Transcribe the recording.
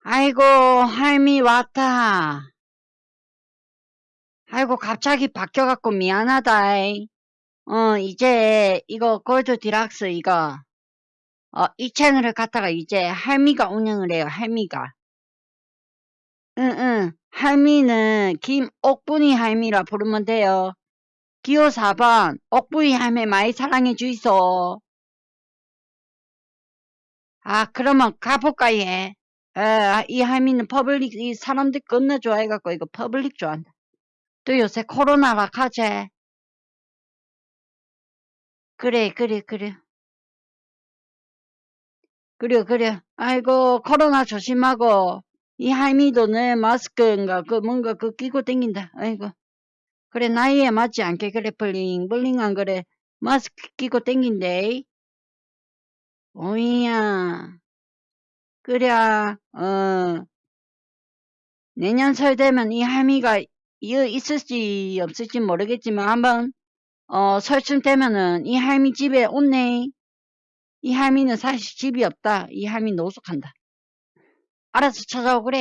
아이고, 할미 왔다. 아이고, 갑자기 바뀌어갖고 미안하다. 어, 이제, 이거, 골드 디락스, 이거. 어, 이 채널을 갖다가 이제 할미가 운영을 해요, 할미가. 응, 응. 할미는 김옥분이 할미라 부르면 돼요. 기호 4번, 옥분이 할미 많이 사랑해 주이소. 아, 그러면 가볼까, 얘? 에, 이 할미는 public, 이 사람들 겁나 좋아해갖고, 이거 public 좋아한다. 또 요새 코로나라 카제. 그래, 그래, 그래. 그래, 그래. 아이고, 코로나 조심하고, 이 할미도 내 마스크인가, 그 뭔가 그 끼고 댕긴다. 아이고. 그래, 나이에 맞지 않게, 그래, bling, bling 안 그래. 마스크 끼고 댕긴데. 오이야. 그래, 어. 내년 설 되면 이 할미가 이어 있을지 없을지 모르겠지만 한번 어 설쯤 되면은 이 할미 집에 온네. 이 할미는 사실 집이 없다. 이 할미 노숙한다. 알아서 찾아오 그래.